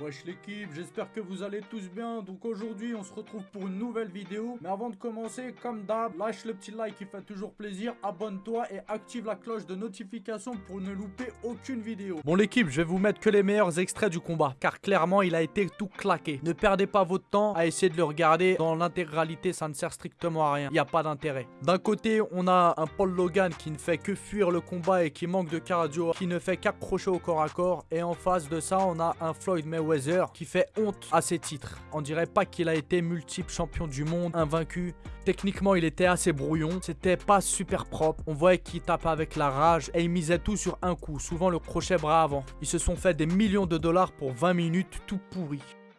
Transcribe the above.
Wesh l'équipe, j'espère que vous allez tous bien. Donc aujourd'hui, on se retrouve pour une nouvelle vidéo. Mais avant de commencer, comme d'hab, lâche le petit like qui fait toujours plaisir. Abonne-toi et active la cloche de notification pour ne louper aucune vidéo. Bon l'équipe, je vais vous mettre que les meilleurs extraits du combat. Car clairement, il a été tout claqué. Ne perdez pas votre temps à essayer de le regarder. Dans l'intégralité, ça ne sert strictement à rien. Il n'y a pas d'intérêt. D'un côté, on a un Paul Logan qui ne fait que fuir le combat et qui manque de cardio. Qui ne fait qu'accrocher au corps à corps. Et en face de ça, on a un Floyd Qui fait honte à ses titres. On dirait pas qu'il a été multiple champion du monde, invaincu. Techniquement, il était assez brouillon. C'était pas super propre. On voyait qu'il tapait avec la rage et il misait tout sur un coup, souvent le crochet bras avant. Ils se sont fait des millions de dollars pour 20 minutes tout pourri.